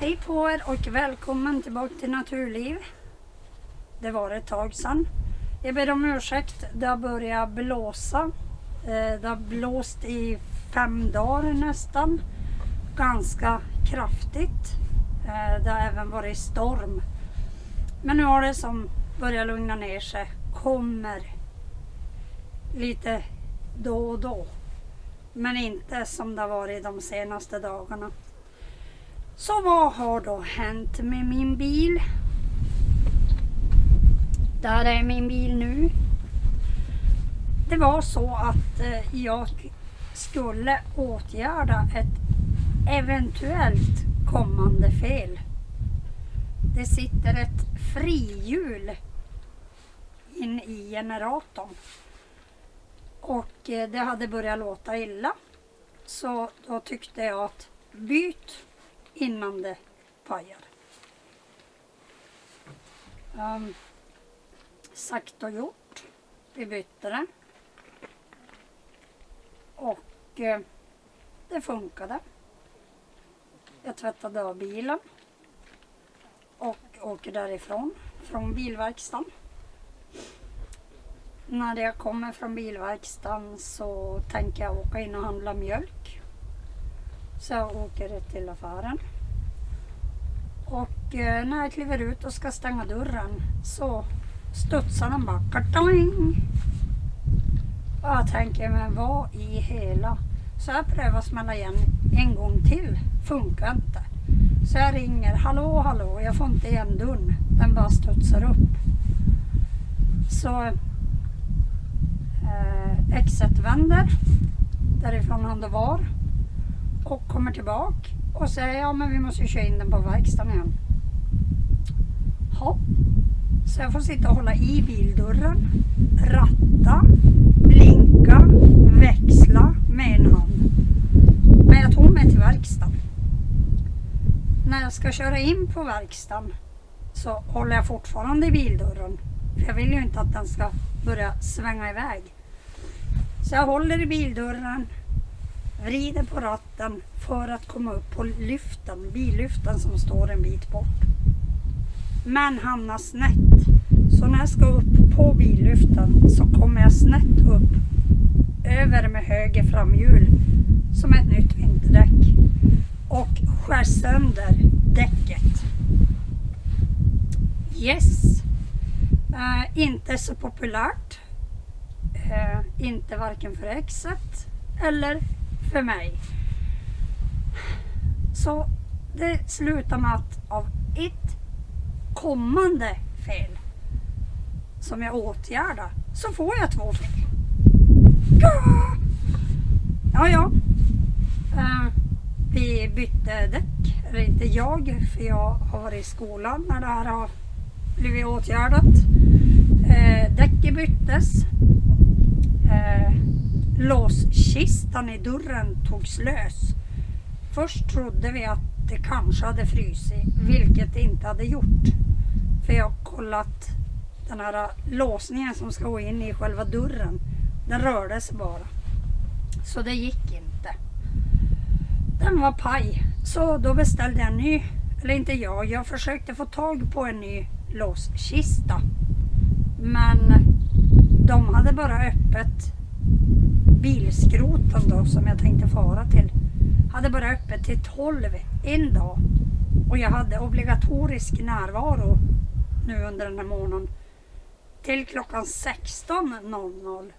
Hej på er och välkommen tillbaka till Naturliv. Det var ett tag sedan. Jag ber om ursäkt, det har börjat blåsa. Eh, det har blåst i fem dagar nästan. Ganska kraftigt. Eh, det har även varit storm. Men nu har det som börjat lugna ner sig. Kommer lite då och då. Men inte som det har varit de senaste dagarna. Så vad har då hänt med min bil? Där är min bil nu. Det var så att eh, jag skulle åtgärda ett eventuellt kommande fel. Det sitter ett frihjul in i generatorn. Och eh, det hade börjat låta illa. Så då tyckte jag att byt innan det pajar. Um, sagt och gjort. Vi bytte det. Och eh, det funkade. Jag tvättade av bilen och åker därifrån, från bilverkstaden. När jag kommer från bilverkstaden så tänker jag åka in och handla mjölk. Så jag åker till affären. Och eh, när jag kliver ut och ska stänga dörren så studsar den bara kartoing. Och jag tänker, men vad i hela... Så jag prövar smälla igen en gång till. Funkar inte. Så jag ringer, hallå hallå, jag får inte igen dörren. Den bara studsar upp. Så eh, exet vänder därifrån han då var och kommer tillbaka och säger ja men vi måste köra in den på verkstaden igen. Ja. Så jag får sitta och hålla i bildörren, ratta, blinka, växla med en hand. Men jag tog mig till verkstaden. När jag ska köra in på verkstaden så håller jag fortfarande i bildörren. För jag vill ju inte att den ska börja svänga iväg. Så jag håller i bildörren, vrider på ratten för att komma upp på lyften, billyften som står en bit bort. Men hamnar snett. Så när jag ska upp på billyften så kommer jag snett upp över med höger framhjul som ett nytt vinterdäck och skär sönder däcket. Yes! Uh, inte så populärt. Uh, inte varken för exet eller för mig. Så det slutar med att av ett kommande fel som jag åtgärdar så får jag två fel. Ja, ja. Eh, vi bytte däck. Eller inte jag, för jag har varit i skolan när det här har blivit åtgärdat. Eh, däcket byttes. Eh, låskistan i dörren togs lös. Först trodde vi att det kanske hade frysit, vilket det inte hade gjort. För jag har kollat den här låsningen som ska gå in i själva dörren. Den rörde sig bara. Så det gick inte. Den var paj. Så då beställde jag en ny. Eller inte jag, jag försökte få tag på en ny låskista. Men de hade bara öppet bilskroten då som jag tänkte fara till. Hade bara öppet till 12 en dag. Och jag hade obligatorisk närvaro nu under den här månaden. Till klockan 16.00.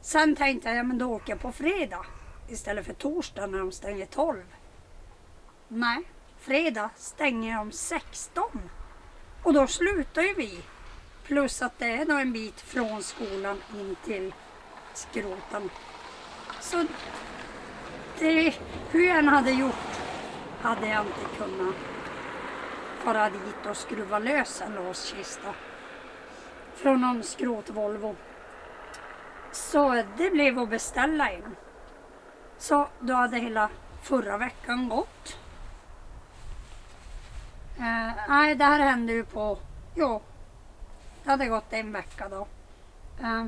Sen tänkte jag, ja men då åker jag på fredag istället för torsdag när de stänger 12. Nej, fredag stänger de 16. Och då slutar ju vi. Plus att det är då en bit från skolan in till skroten. Så det, hur jag än hade gjort hade jag inte kunnat fara dit och skruva lös en låskista från någon skrot Volvo. Så det blev att beställa en. Så då hade hela förra veckan gått. Eh, nej, det här hände ju på, jo, det hade gått en vecka då. Eh,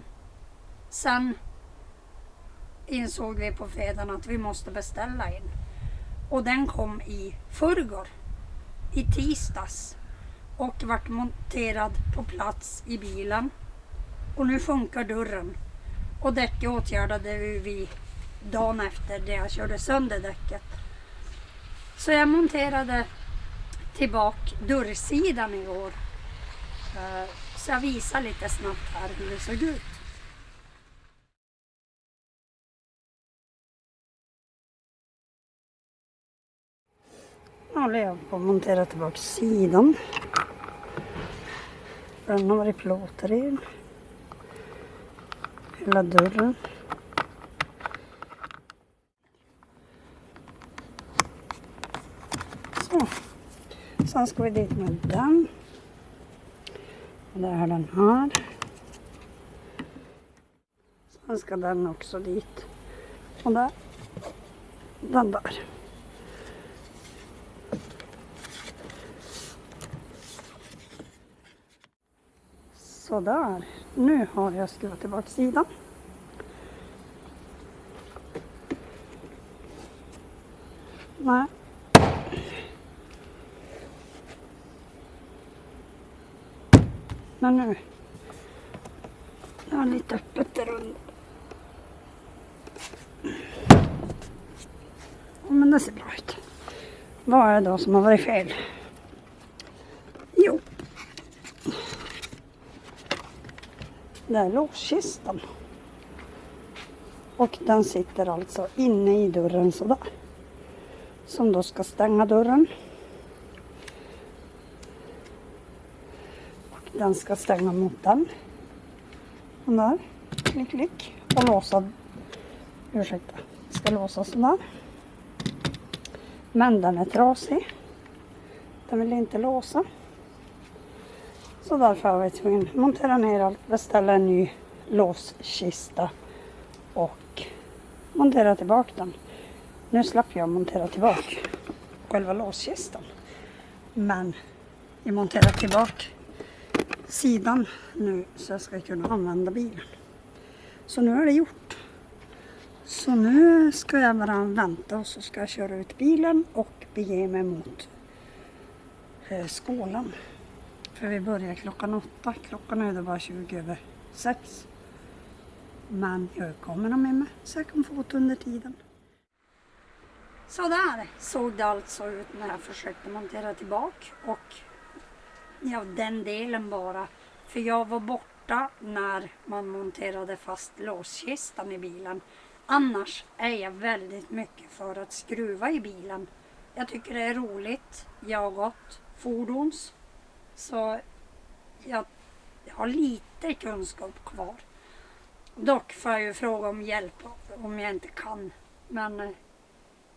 sen insåg vi på fredagen att vi måste beställa in. Och den kom i förrgår, i tisdags. Och vart monterad på plats i bilen. Och nu funkar dörren. Och däcket åtgärdade vi dagen efter det jag körde sönder däcket. Så jag monterade tillbaka dörrsidan igår. Eh, så jag visar lite snabbt här hur det såg ut. Nu håller jag på att montera tillbaka sidan. Den har varit plåtren. Hela dörren. Så. Sen ska vi dit med den. Och där är den här. Sen ska den också dit. Och där. Den där. Sådär. Nu har jag skruvat tillbaka sidan. Nej. Men nu. Jag har lite öppet där under. Men det ser bra ut. Vad är det då som har varit fel? Jo. Det är låskistan. Och den sitter alltså inne i dörren sådär. Som då ska stänga dörren. Och den ska stänga mot den. Och där. Klick, klick. Och låsa. Ursäkta. Ska låsa sådär. Men den är trasig. Den vill inte låsa. Så därför har vi tvungen att montera ner allt, beställa en ny låskista och montera tillbaka den. Nu slapp jag montera tillbaka själva låskistan. Men jag monterar tillbaka sidan nu så jag ska kunna använda bilen. Så nu är det gjort. Så nu ska jag bara vänta och så ska jag köra ut bilen och bege mig mot eh, skolan. För vi börjar klockan åtta. Klockan är då bara 20 över sex. Men jag kommer nog med mig så jag kan få ut under tiden. Så där såg det alltså ut när jag försökte montera tillbaka och ja, den delen bara. För jag var borta när man monterade fast låskistan i bilen. Annars är jag väldigt mycket för att skruva i bilen. Jag tycker det är roligt. Jag har gått fordons. Så jag, jag har lite kunskap kvar. Dock får jag ju fråga om hjälp om jag inte kan. Men eh,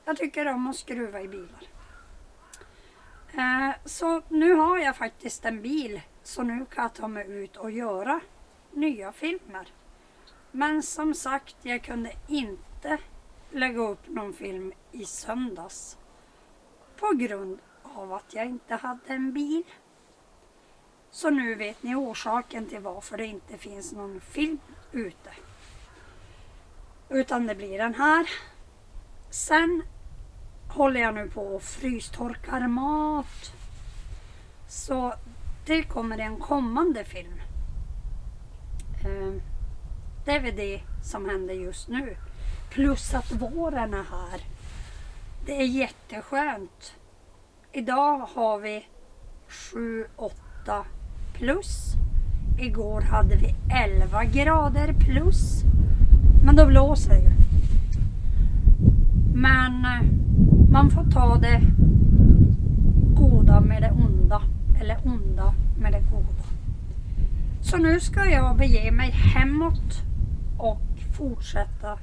jag tycker om att skruva i bilar. Eh, så nu har jag faktiskt en bil. Så nu kan jag ta mig ut och göra nya filmer. Men som sagt, jag kunde inte lägga upp någon film i söndags. På grund av att jag inte hade en bil. Så nu vet ni orsaken till varför det inte finns någon film ute. Utan det blir den här. Sen håller jag nu på och frystorkar mat. Så det kommer en kommande film. Eh, det är väl det som händer just nu. Plus att våren är här. Det är jätteskönt. Idag har vi 7-8 plus. Igår hade vi 11 grader plus. Men då blåser det ju. Men eh, man får ta det goda med det onda. Eller onda med det goda. Så nu ska jag bege mig hemåt och fortsätta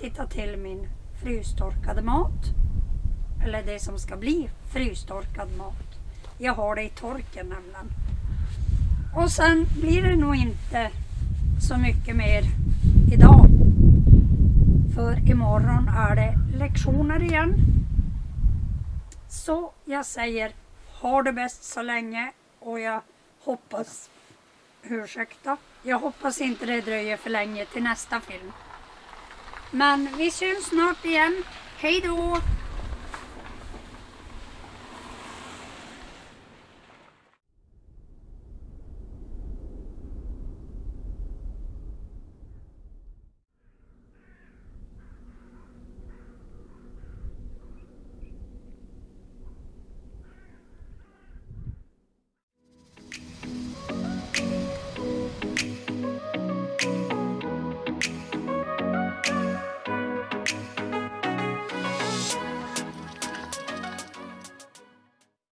titta till min frystorkade mat. Eller det som ska bli frystorkad mat. Jag har det i torken nämligen. Och sen blir det nog inte så mycket mer idag. För imorgon är det lektioner igen. Så jag säger ha det bäst så länge och jag hoppas, ursäkta, jag hoppas inte det dröjer för länge till nästa film. Men vi syns snart igen. Hej då!